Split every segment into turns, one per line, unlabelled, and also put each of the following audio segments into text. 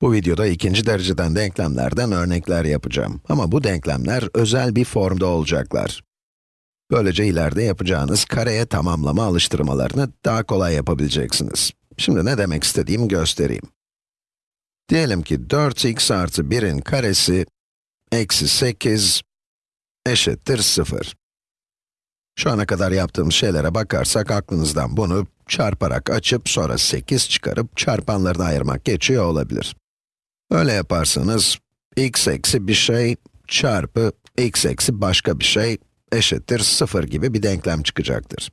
Bu videoda ikinci dereceden denklemlerden örnekler yapacağım. Ama bu denklemler özel bir formda olacaklar. Böylece ileride yapacağınız kareye tamamlama alıştırmalarını daha kolay yapabileceksiniz. Şimdi ne demek istediğimi göstereyim. Diyelim ki 4x artı 1'in karesi eksi 8 eşittir 0. Şu ana kadar yaptığımız şeylere bakarsak aklınızdan bunu çarparak açıp sonra 8 çıkarıp çarpanlarını ayırmak geçiyor olabilir. Öyle yaparsanız, x eksi bir şey çarpı x eksi başka bir şey eşittir 0 gibi bir denklem çıkacaktır.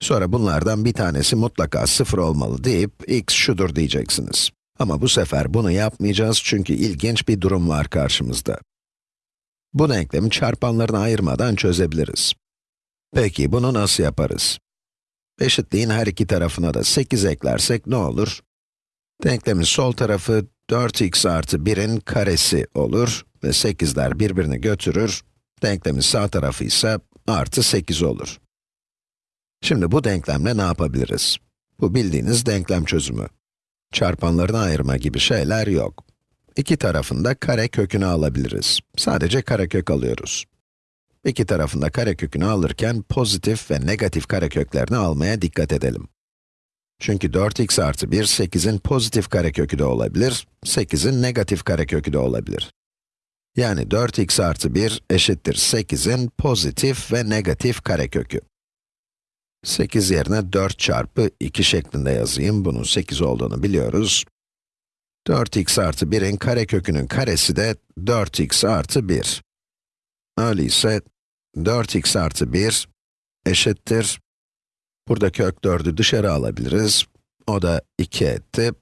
Sonra bunlardan bir tanesi mutlaka 0 olmalı deyip x şudur diyeceksiniz. Ama bu sefer bunu yapmayacağız çünkü ilginç bir durum var karşımızda. Bu denklemi çarpanlarını ayırmadan çözebiliriz. Peki bunu nasıl yaparız? Eşitliğin her iki tarafına da 8 eklersek ne olur? Denklemin sol tarafı 4x artı 1'in karesi olur ve 8'ler birbirini götürür. Denklemin sağ tarafı ise artı 8 olur. Şimdi bu denklemle ne yapabiliriz? Bu bildiğiniz denklem çözümü. Çarpanlarını ayırma gibi şeyler yok. İki tarafında kare kökünü alabiliriz. Sadece karekök alıyoruz. İki tarafında karekökünü alırken pozitif ve negatif kareköklerini almaya dikkat edelim. Çünkü 4x artı 1, 8'in pozitif karekökü de olabilir, 8'in negatif karekökü de olabilir. Yani 4x artı 1 eşittir 8'in pozitif ve negatif karekökü. 8 yerine 4 çarpı 2 şeklinde yazayım, bunun 8 olduğunu biliyoruz. 4x artı 1'in karekökünün karesi de 4x artı 1. Öyleyse 4x artı 1 eşittir. Burada kök 4'ü dışarı alabiliriz. O da 2 etti.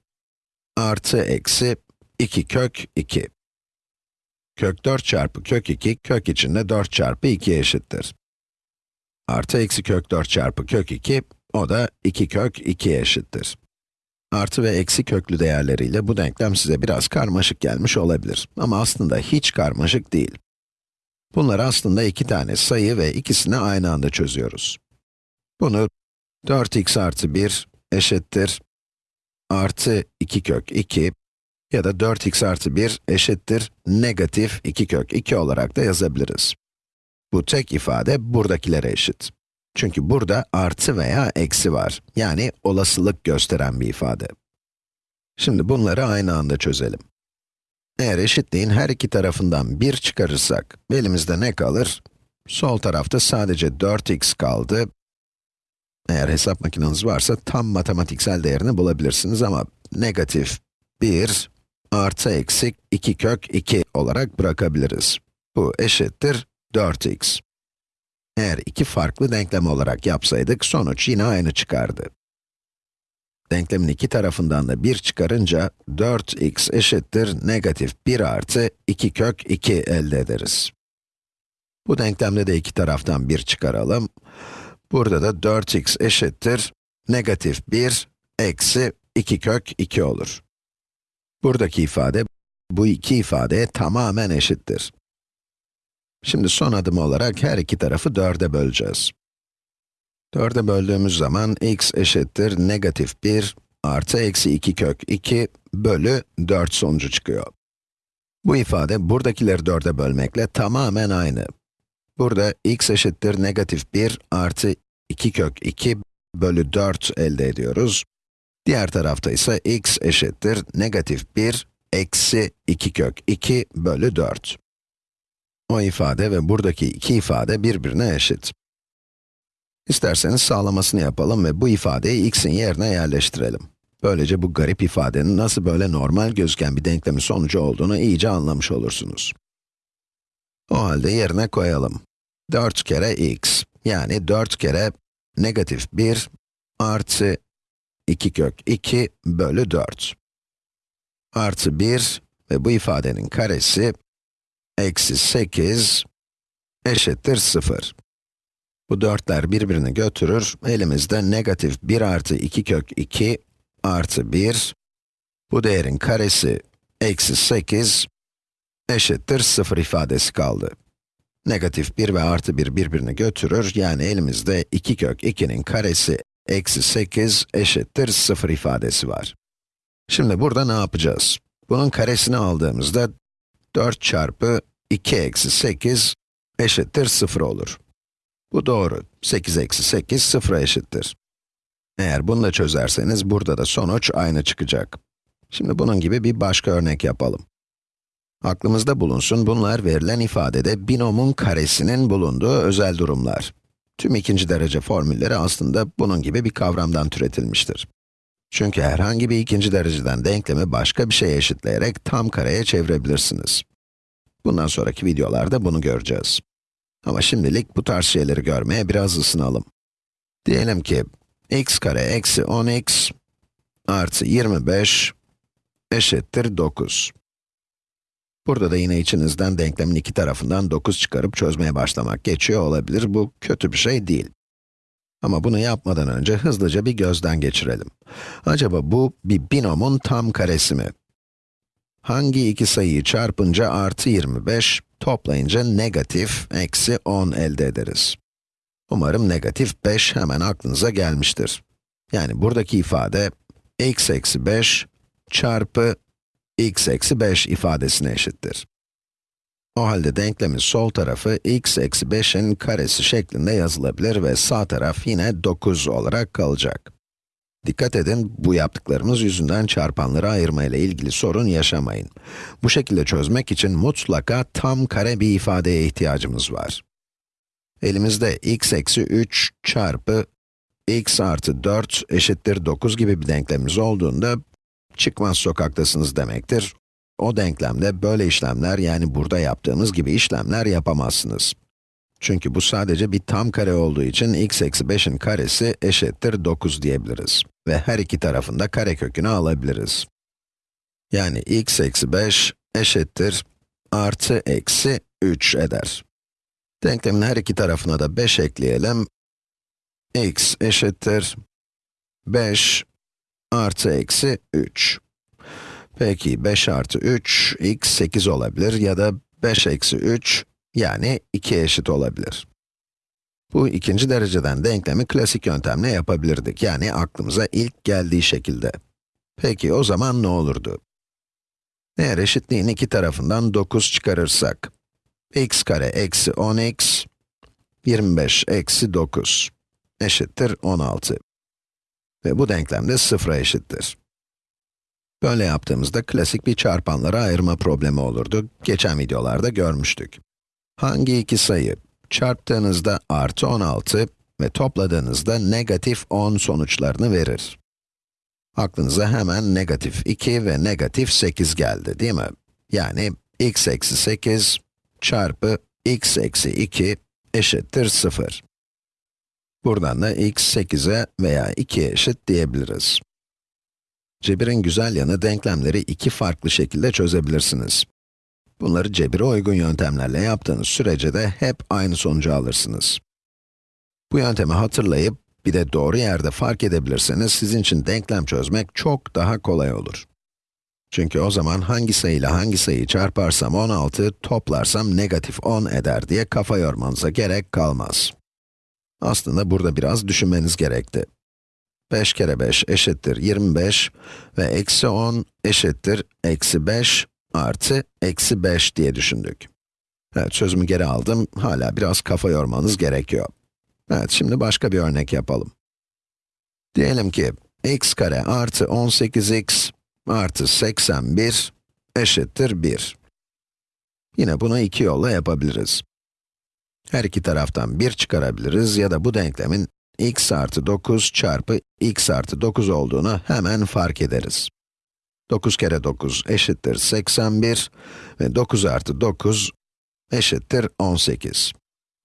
Artı eksi 2 kök 2. Kök 4 çarpı kök 2, kök içinde 4 çarpı 2 eşittir. Artı eksi kök 4 çarpı kök 2, o da 2 kök 2 eşittir. Artı ve eksi köklü değerleriyle bu denklem size biraz karmaşık gelmiş olabilir. Ama aslında hiç karmaşık değil. Bunlar aslında iki tane sayı ve ikisini aynı anda çözüyoruz. Bunu 4x artı 1 eşittir artı 2 kök 2 ya da 4x artı 1 eşittir negatif 2 kök 2 olarak da yazabiliriz. Bu tek ifade buradakilere eşit. Çünkü burada artı veya eksi var. Yani olasılık gösteren bir ifade. Şimdi bunları aynı anda çözelim. Eğer eşitliğin her iki tarafından 1 çıkarırsak, elimizde ne kalır? Sol tarafta sadece 4x kaldı. Eğer hesap makineniz varsa tam matematiksel değerini bulabilirsiniz ama negatif 1 artı eksi 2 kök 2 olarak bırakabiliriz. Bu eşittir 4x. Eğer iki farklı denklem olarak yapsaydık, sonuç yine aynı çıkardı. Denklemin iki tarafından da 1 çıkarınca, 4x eşittir negatif 1 artı 2 kök 2 elde ederiz. Bu denklemde de iki taraftan 1 çıkaralım. Burada da 4x eşittir negatif 1 eksi 2 kök 2 olur. Buradaki ifade, bu iki ifadeye tamamen eşittir. Şimdi son adım olarak her iki tarafı 4'e böleceğiz. 4'e böldüğümüz zaman x eşittir negatif 1 artı eksi 2 kök 2 bölü 4 sonucu çıkıyor. Bu ifade buradakileri 4'e bölmekle tamamen aynı. Burada x eşittir negatif 1 artı 2 kök 2 bölü 4 elde ediyoruz. Diğer tarafta ise x eşittir negatif 1 eksi 2 kök 2 bölü 4. O ifade ve buradaki iki ifade birbirine eşit. İsterseniz sağlamasını yapalım ve bu ifadeyi x'in yerine yerleştirelim. Böylece bu garip ifadenin nasıl böyle normal gözüken bir denklemin sonucu olduğunu iyice anlamış olursunuz. O halde yerine koyalım. 4 kere x, yani 4 kere negatif 1 artı 2 kök 2 bölü 4. Artı 1 ve bu ifadenin karesi eksi 8 eşittir 0. Bu dörtler birbirini götürür, elimizde negatif 1 artı 2 kök 2 artı 1, bu değerin karesi eksi 8 eşittir 0 ifadesi kaldı. Negatif 1 ve artı 1 birbirini götürür, yani elimizde 2 kök 2'nin karesi eksi 8 eşittir 0 ifadesi var. Şimdi burada ne yapacağız? Bunun karesini aldığımızda 4 çarpı 2 eksi 8 eşittir 0 olur. Bu doğru. 8 eksi 8 0'a eşittir. Eğer bunu da çözerseniz burada da sonuç aynı çıkacak. Şimdi bunun gibi bir başka örnek yapalım. Aklımızda bulunsun, bunlar verilen ifadede binomun karesinin bulunduğu özel durumlar. Tüm ikinci derece formülleri aslında bunun gibi bir kavramdan türetilmiştir. Çünkü herhangi bir ikinci dereceden denklemi başka bir şeye eşitleyerek tam kareye çevirebilirsiniz. Bundan sonraki videolarda bunu göreceğiz. Ama şimdilik bu tarz şeyleri görmeye biraz ısınalım. Diyelim ki, x kare eksi 10x artı 25 eşittir 9. Burada da yine içinizden denklemin iki tarafından 9 çıkarıp çözmeye başlamak geçiyor olabilir. Bu kötü bir şey değil. Ama bunu yapmadan önce hızlıca bir gözden geçirelim. Acaba bu bir binomun tam karesi mi? Hangi iki sayıyı çarpınca artı 25, toplayınca negatif eksi 10 elde ederiz? Umarım negatif 5 hemen aklınıza gelmiştir. Yani buradaki ifade x eksi 5 çarpı x eksi 5 ifadesine eşittir. O halde denklemin sol tarafı x eksi 5'in karesi şeklinde yazılabilir ve sağ taraf yine 9 olarak kalacak. Dikkat edin, bu yaptıklarımız yüzünden çarpanları ayırma ile ilgili sorun yaşamayın. Bu şekilde çözmek için mutlaka tam kare bir ifadeye ihtiyacımız var. Elimizde x eksi 3 çarpı x artı 4 eşittir 9 gibi bir denklemimiz olduğunda, çıkmaz sokaktasınız demektir. O denklemde böyle işlemler, yani burada yaptığımız gibi işlemler yapamazsınız. Çünkü bu sadece bir tam kare olduğu için x eksi 5'in karesi eşittir 9 diyebiliriz. Ve her iki tarafında kare kökünü alabiliriz. Yani x eksi 5 eşittir artı eksi 3 eder. Denklemin her iki tarafına da 5 ekleyelim. x eşittir 5 artı eksi 3. Peki 5 artı 3, x 8 olabilir ya da 5 eksi 3, yani 2 eşit olabilir. Bu ikinci dereceden denklemi klasik yöntemle yapabilirdik, yani aklımıza ilk geldiği şekilde. Peki o zaman ne olurdu? Eğer eşitliğin iki tarafından 9 çıkarırsak, x kare eksi 10x, 25 eksi 9 eşittir 16. Ve bu denklem de 0'a eşittir. Böyle yaptığımızda klasik bir çarpanlara ayırma problemi olurdu. Geçen videolarda görmüştük. Hangi iki sayı çarptığınızda artı 16 ve topladığınızda negatif 10 sonuçlarını verir? Aklınıza hemen negatif 2 ve negatif 8 geldi, değil mi? Yani x eksi 8 çarpı x eksi 2 eşittir 0. Buradan da x 8'e veya 2'ye eşit diyebiliriz. Cebirin güzel yanı denklemleri iki farklı şekilde çözebilirsiniz. Bunları cebire uygun yöntemlerle yaptığınız sürece de hep aynı sonucu alırsınız. Bu yöntemi hatırlayıp, bir de doğru yerde fark edebilirseniz sizin için denklem çözmek çok daha kolay olur. Çünkü o zaman hangi sayıyla hangi sayıyı çarparsam 16, toplarsam negatif 10 eder diye kafa yormanıza gerek kalmaz. Aslında burada biraz düşünmeniz gerekti. 5 kere 5 eşittir 25 ve eksi 10 eşittir eksi 5 artı eksi 5 diye düşündük. Evet, sözümü geri aldım. Hala biraz kafa yormanız gerekiyor. Evet, şimdi başka bir örnek yapalım. Diyelim ki, x kare artı 18x artı 81 eşittir 1. Yine bunu iki yolla yapabiliriz. Her iki taraftan 1 çıkarabiliriz ya da bu denklemin x artı 9 çarpı x artı 9 olduğunu hemen fark ederiz. 9 kere 9 eşittir 81 ve 9 artı 9 eşittir 18.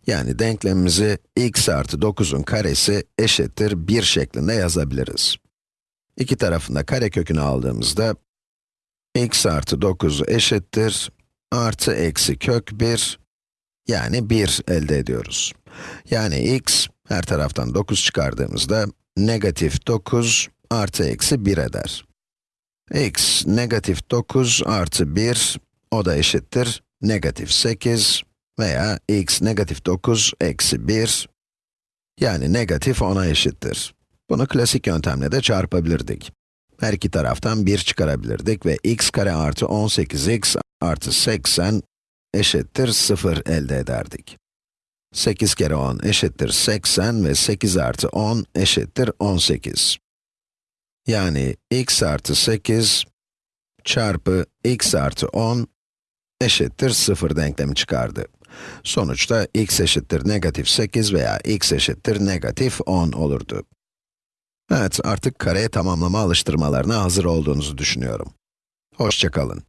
Yani denklemimizi x artı 9'un karesi eşittir 1 şeklinde yazabiliriz. İki tarafında kare kökünü aldığımızda, x artı 9 eşittir artı eksi kök 1, yani 1 elde ediyoruz. Yani x, her taraftan 9 çıkardığımızda, negatif 9 artı eksi 1 eder. x, negatif 9 artı 1, o da eşittir negatif 8 veya x negatif 9 eksi 1, yani negatif 10'a eşittir. Bunu klasik yöntemle de çarpabilirdik. Her iki taraftan 1 çıkarabilirdik ve x kare artı 18x artı 80 eşittir 0 elde ederdik. 8 kere 10 eşittir 80 ve 8 artı 10 eşittir 18. Yani x artı 8 çarpı x artı 10 eşittir 0 denklemi çıkardı. Sonuçta x eşittir negatif 8 veya x eşittir negatif 10 olurdu. Evet, artık kareye tamamlama alıştırmalarına hazır olduğunuzu düşünüyorum. Hoşçakalın.